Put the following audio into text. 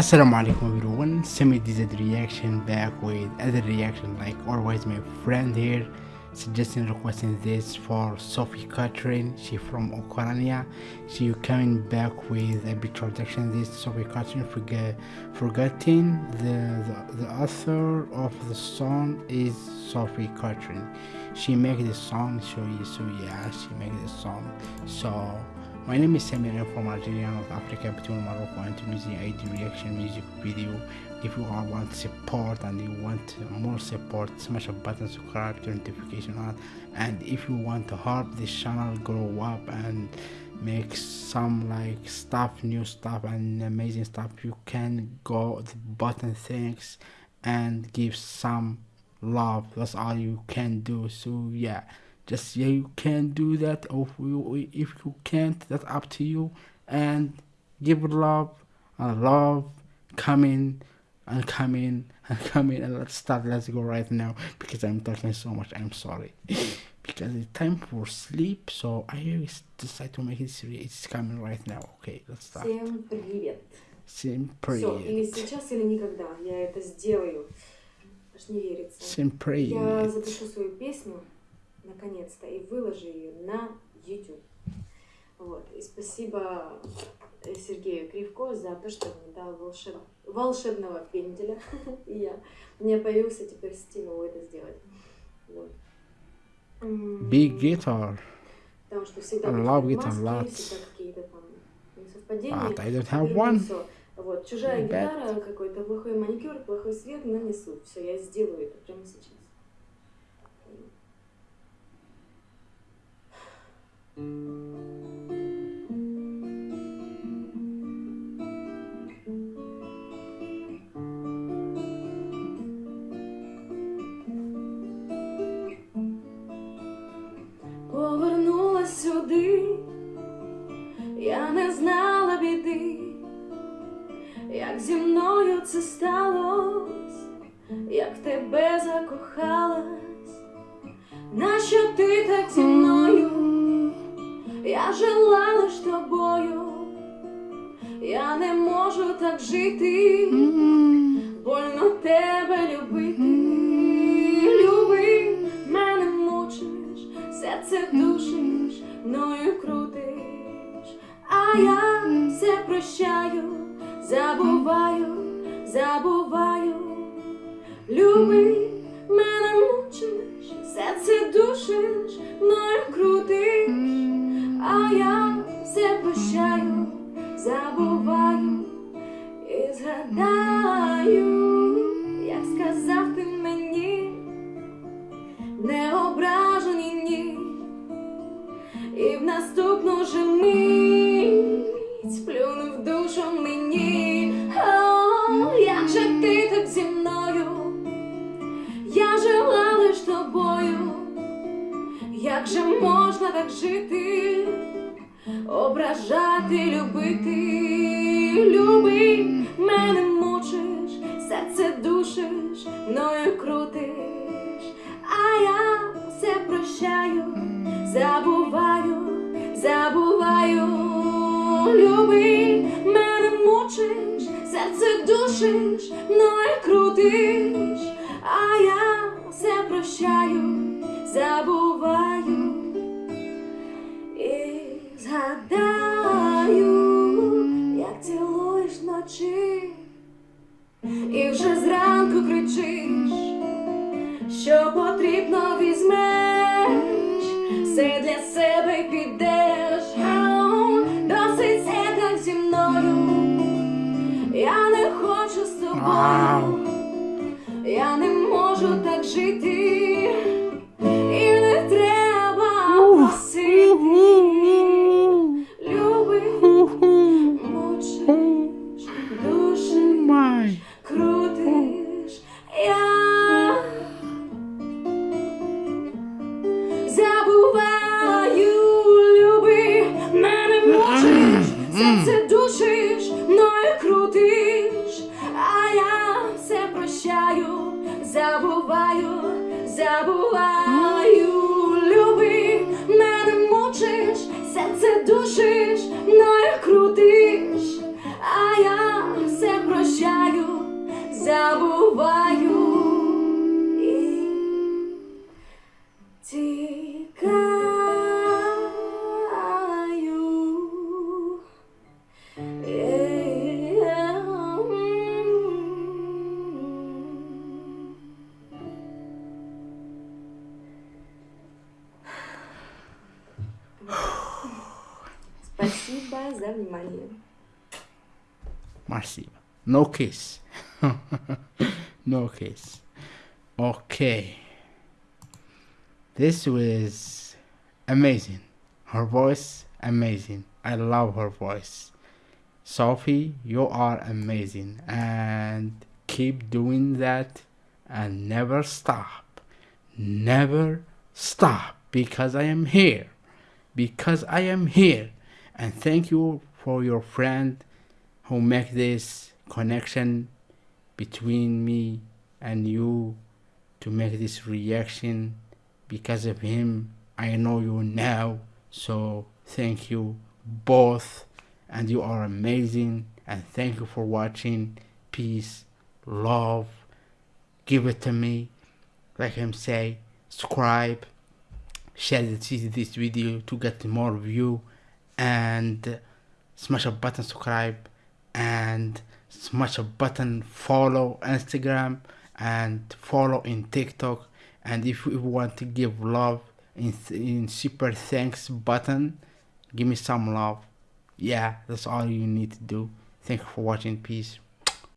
Assalamu alaikum everyone, Semi DZ reaction back with other reaction like always my friend here suggesting requesting this for Sophie Catherine, she from Ukraine. She coming back with a big production this Sophie Catherine forget, forgetting the, the, the author of the song is Sophie Catherine. She make the song so, so yeah she make the song so my name is Samir from Algeria, North Africa, between Morocco and Tunisia. I do reaction music video. If you all want support and you want more support, smash a button, subscribe, turn notification on. And if you want to help this channel grow up and make some like stuff, new stuff and amazing stuff, you can go the button thanks and give some love. That's all you can do. So yeah just yeah you can do that or if you, if you can't that's up to you and give love and love coming and coming and coming and let's start let's go right now because i'm talking so much i'm sorry because it's time for sleep so i decide to make it it's coming right now okay let's start всем привет всем привет Все, или сейчас или никогда я это сделаю аж не верится всем привет я запишу свою песню Наконец-то, и выложи ее на YouTube. Вот. И спасибо э, Сергею Кривко за то, что мне дал волшеб... волшебного пенделя. и я... у меня появился теперь стимул это сделать. Вот. Big guitar. Потому что всегда I love guitar всегда какие-то там несовпадения. But I don't have one. Вот, чужая гитара, какой-то плохой маникюр, плохой свет, но не суть. Все, я сделаю это прямо сейчас. Повернулась сюди, я не знала біди, як зі мною це сталось, як тебе закохалась, нащо ти так зі мною? Я жила лиш тобою, я не можу так жити, больно тебе любити, люби, мене мучиш, серце душиш, мною крутиш, а я все прощаю, забуваю, забуваю, люби, мене мучиш, серце душиш, мною крутиш забуваю і згадаю, як сказав ти мені, не ображені ні, і в наступну же мить плюнув душу мені, О, як же ти так зі мною, я жила лиш тобою. Як же можна так жити, ображати, любити, люби, мене мучиш, серце душиш, мною крутиш, а я все прощаю, забуваю, забуваю, люби, мене мучиш, серце душиш, мною крутиш, а я все прощаю забуваю згадаю, як цілуєш вночі, і вже зранку кричиш, що потрібно візьмеш, все для себе підеш, досить це так зі мною, я не хочу з тобою, я не можу так жити. серце душиш, мною крутиш, а я все прощаю, забуваю, забуваю, люби, мене мучиш, серце душиш, мною крутиш, а я все прощаю, забуваю. Спасибо за внимание. Marcia. No kiss. no kiss. Okay. This was amazing. Her voice, amazing. I love her voice. Sophie, you are amazing. And keep doing that and never stop. Never stop because I am here. Because I am here. And thank you for your friend who make this connection between me and you to make this reaction. Because of him i know you now. So thank you both. And you are amazing. And thank you for watching. Peace love. Give it to me. Like him say subscribe. Share this video to get more view and smash a button subscribe and smash a button follow instagram and follow in tiktok. And if you want to give love in, in super thanks button give me some love. Yeah that's all you need to do. Thank you for watching. Peace